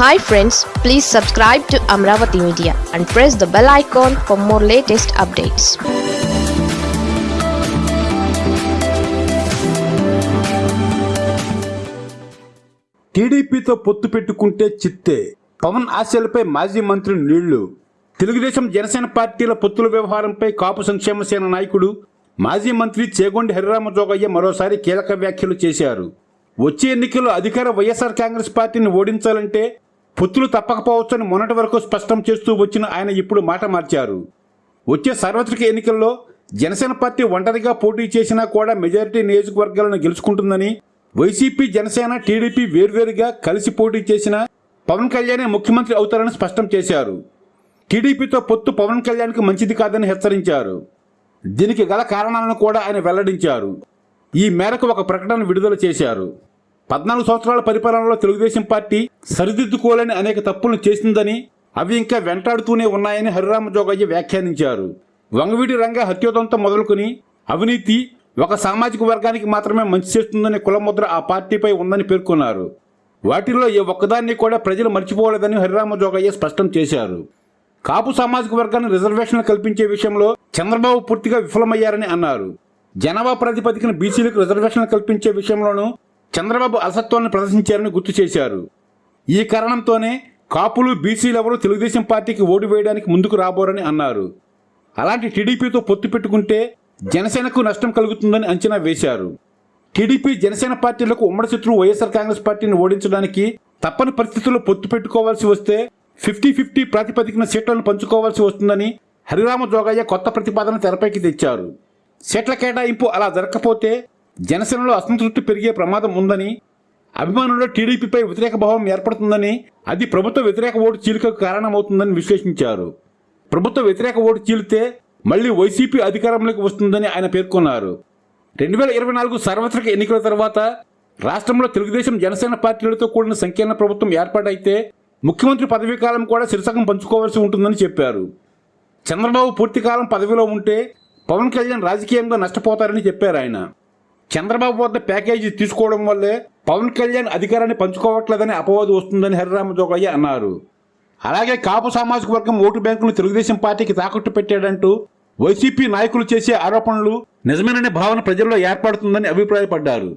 Hi friends please subscribe to Amaravati media and press the bell icon for more latest updates టీడీపీతో పొత్తు పెట్టుకుంటే చిత్తే. పవన్ ఆశలపై మాజీ మంత్రి నీళ్ళు. తెలుగుదేశం జనసేన పార్టీల పొత్తుల వ్యవహారంపై కాపు సంక్షేమ సేన నాయకుడు మాజీ మంత్రి చేగొండి హరిరామ జోగయ్య మరోసారి కీలక వ్యాఖ్యలు చేశారు. వచ్చే ఎన్నికల్లో అధికార వైఎస్ఆర్ కాంగ్రెస్ పార్టీని ఓడించాలంటే పొత్తులు తప్పకపోవచ్చని మొన్నటి వరకు స్పష్టం చేస్తూ వచ్చిన ఆయన ఇప్పుడు మాట మార్చారు. వచ్చే సార్వత్రిక ఎన్నికల్లో జనసేన పార్టీ ఒంటరిగా పోటీ చేసినా కూడా మెజారిటీ నియోజకవర్గాలను గెలుచుకుంటుందని వైసీపీ జనసేన టీడీపీ వేర్వేరుగా కలిసి పోటీ చేసిన పవన్ కళ్యాణే ముఖ్యమంత్రి అవుతారని స్పష్టం చేశారు. టీడీపీతో పొత్తు పవన్ కళ్యాణ్కి మంచిది కాదని హెచ్చరించారు. దీనికి గల కారణాలను కూడా ఆయన వెల్లడించారు. ఈ మేరకు ఒక ప్రకటన విడుదల చేశారు. పద్నాలుగు సంవత్సరాల పరిపాలనలో తెలుగుదేశం పార్టీ సరిదిద్దుకోలేని అనేక తప్పులను చేసిందని అవి ఇంకా వెంటాడుతూనే ఉన్నాయని హరిరామ జోగయ్య వ్యాఖ్యానించారు. వంగవీటి రంగ హత్యోదంతో మొదలుకొని అవినీతి ఒక సామాజిక వర్గానికి మాత్రమే మంచి చేస్తుందనే కులముద్ర ఆ పార్టీపై ఉందని పేర్కొన్నారు. వాటిల్లో ఏ ఒక్కదాన్ని కూడా ప్రజలు మర్చిపోలేదని హరిరామ జోగయ్య స్పష్టం చేశారు. కాపు సామాజిక వర్గాన్ని రిజర్వేషన్లు కల్పించే విషయంలో చంద్రబాబు పూర్తిగా విఫలమయ్యారని అన్నారు. జనాభా ప్రాతిపదికన బీసీలకు రిజర్వేషన్లు కల్పించే విషయంలోనూ చంద్రబాబు అలసత్వాన్ని ప్రదర్శించారని గుర్తు చేశారు. ఈ కారణంతోనే కాపులు బీసీలెవరూ తెలుగుదేశం పార్టీకి ఓటు వేయడానికి ముందుకు రాబోరని అన్నారు. అలాంటి టీడీపీతో పొత్తు పెట్టుకుంటే జనసేనకు నష్టం కలుగుతుందని అంచనా వేశారు. టీడీపీ జనసేన పార్టీలకు ఉమ్మడి శత్రువు వైఎస్ఆర్ కాంగ్రెస్ పార్టీని ఓడించడానికి తప్పని పరిస్థితుల్లో పొత్తు పెట్టుకోవాల్సి వస్తే ఫిఫ్టీ ఫిఫ్టీ ప్రాతిపదికన సీట్లను పంచుకోవాల్సి వస్తుందని హరిరామ జోగయ్య కొత్త ప్రతిపాదన తెరపైకి తెచ్చారు. సీట్ల కేటాయింపు అలా జరగకపోతే జనసేనలో అసంతృప్తి పెరిగే ప్రమాదం ఉందని అభిమానుల్లో టీడీపీపై వ్యతిరేక భావం ఏర్పడుతుందని అది ప్రభుత్వ వ్యతిరేక ఓటు చీలికకు కారణమవుతుందని విశ్లేషించారు. ప్రభుత్వ వ్యతిరేక ఓటు చీలితే మళ్ళీ వైసీపీ అధికారంలోకి వస్తుందని ఆయన పేర్కొన్నారు. రెండు వేల ఇరవై నాలుగు సార్వత్రిక ఎన్నికల తర్వాత రాష్ట్రంలో తెలుగుదేశం జనసేన పార్టీలతో కూడిన సంకీర్ణ ప్రభుత్వం ఏర్పాటైతే ముఖ్యమంత్రి పదవీ కాలం కూడా శిరసకం పంచుకోవాల్సి ఉంటుందని చెప్పారు. చంద్రబాబు పూర్తికాలం పదవిలో ఉంటే పవన్ కళ్యాణ్ రాజకీయంగా నష్టపోతారని చెప్పారు ఆయన. చంద్రబాబు వద్ద ప్యాకేజీ తీసుకోవడం వల్లే పవన్ కళ్యాణ్ అధికారాన్ని పంచుకోవట్లేదని అపవాదు వస్తుందని హరిరామ జోగయ్య అన్నారు. అలాగే కాపు సామాజిక వర్గం ఓటు బ్యాంకులు తెలుగుదేశం పార్టీకి తాకట్టు పెట్టాడంటూ వైసీపీ నాయకులు చేసే ఆరోపణలు నిజమేననే భావన ప్రజల్లో ఏర్పడుతుందని అభిప్రాయపడ్డారు.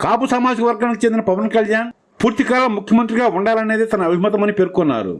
కాపు సామాజిక వర్గానికి చెందిన పవన్ కళ్యాణ్ పూర్తికాలం ముఖ్యమంత్రిగా ఉండాలనేది తన అభిమతమని పేర్కొన్నారు.